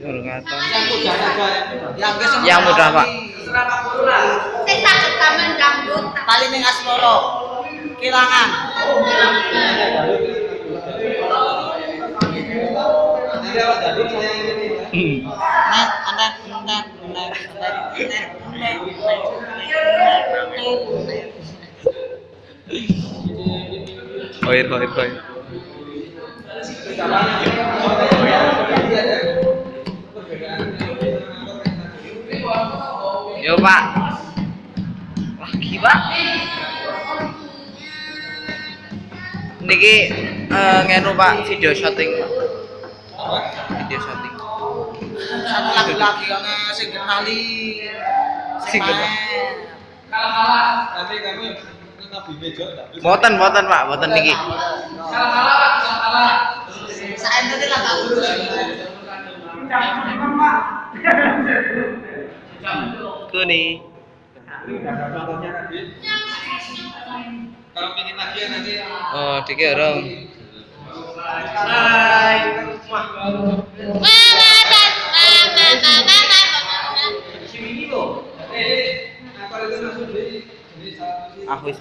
Yang mudah aja. Yang wis Yang mudah, Pak. Sakit kamen dangdut. Tali ning. Kilangan. Yo Pak. Lagi Pak. Niki eh, ngenu Pak video shooting Pak. Video shooting. Satu lagu lagi yang sing kenali. Sing. Kalah-kalah. Nanti kami nabi meja tapi Boten, boten Pak, boten niki. kalah-kalah Pak, kalah-kalah. Saya tadi lah Pak Guru. Kuni. Kalau pingin lagi ya nanti Oh, orang. Hai. Mama dan mama mama mama. Sini. Eh, aku itu